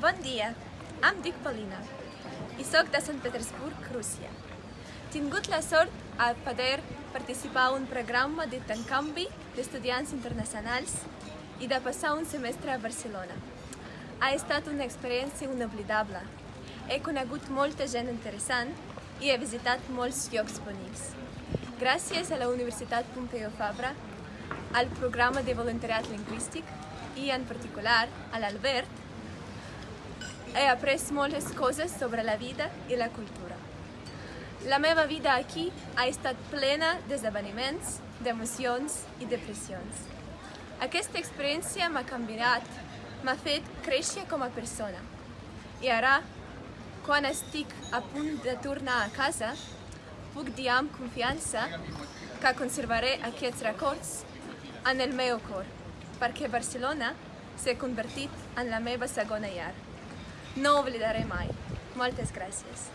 Bon dia, em dic Paulina i sóc de Sant Petersburg, Rússia. Tingut la sort a poder participar a un programa d'intercanvi d'estudiants internacionals i de passar un semestre a Barcelona. Ha estat una experiència inoblidable. He conegut molta gent interessant i he visitat molts llocs bonics. Gràcies a la Universitat Pompeu Fabra, al programa de voluntariat lingüístic i en particular a l'Albert, he après moltes coses sobre la vida i la cultura. La meva vida aquí ha estat plena d'esdeveniments, d'emocions i depressions. Aquesta experiència m'ha canviat, m'ha fet créixer com a persona. I ara, quan estic a punt de tornar a casa, puc dir amb confiança que conservaré aquests records en el meu cor, perquè Barcelona s'ha convertit en la meva segona llar. no olvidaré más. Muchas gracias.